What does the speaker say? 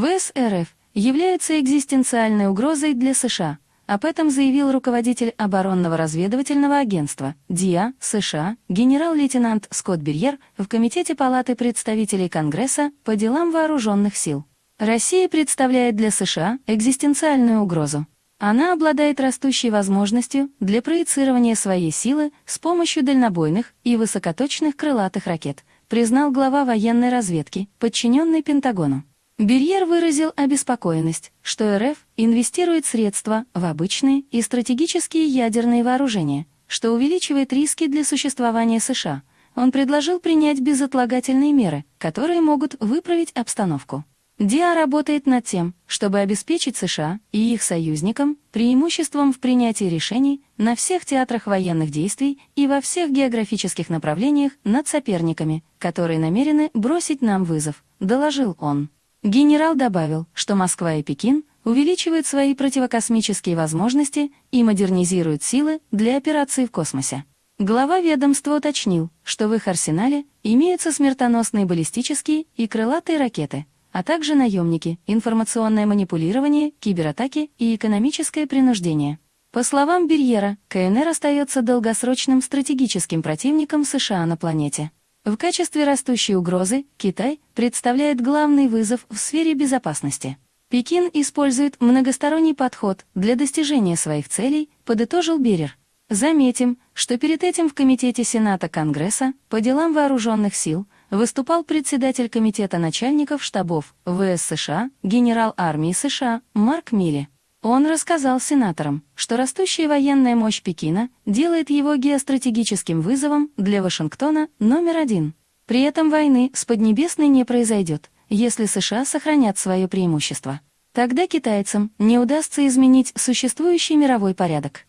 ВС РФ являются экзистенциальной угрозой для США, об этом заявил руководитель оборонного разведывательного агентства ДИА США генерал-лейтенант Скотт Берьер в Комитете Палаты представителей Конгресса по делам вооруженных сил. Россия представляет для США экзистенциальную угрозу. Она обладает растущей возможностью для проецирования своей силы с помощью дальнобойных и высокоточных крылатых ракет, признал глава военной разведки, подчиненный Пентагону. Берьер выразил обеспокоенность, что РФ инвестирует средства в обычные и стратегические ядерные вооружения, что увеличивает риски для существования США. Он предложил принять безотлагательные меры, которые могут выправить обстановку. ДИА работает над тем, чтобы обеспечить США и их союзникам преимуществом в принятии решений на всех театрах военных действий и во всех географических направлениях над соперниками, которые намерены бросить нам вызов, доложил он. Генерал добавил, что Москва и Пекин увеличивают свои противокосмические возможности и модернизируют силы для операций в космосе. Глава ведомства уточнил, что в их арсенале имеются смертоносные баллистические и крылатые ракеты, а также наемники, информационное манипулирование, кибератаки и экономическое принуждение. По словам Берьера, КНР остается долгосрочным стратегическим противником США на планете. В качестве растущей угрозы Китай представляет главный вызов в сфере безопасности. Пекин использует многосторонний подход для достижения своих целей, подытожил Берер. Заметим, что перед этим в Комитете Сената Конгресса по делам вооруженных сил – выступал председатель Комитета начальников штабов ВС США, генерал армии США Марк Милли. Он рассказал сенаторам, что растущая военная мощь Пекина делает его геостратегическим вызовом для Вашингтона номер один. При этом войны с Поднебесной не произойдет, если США сохранят свое преимущество. Тогда китайцам не удастся изменить существующий мировой порядок.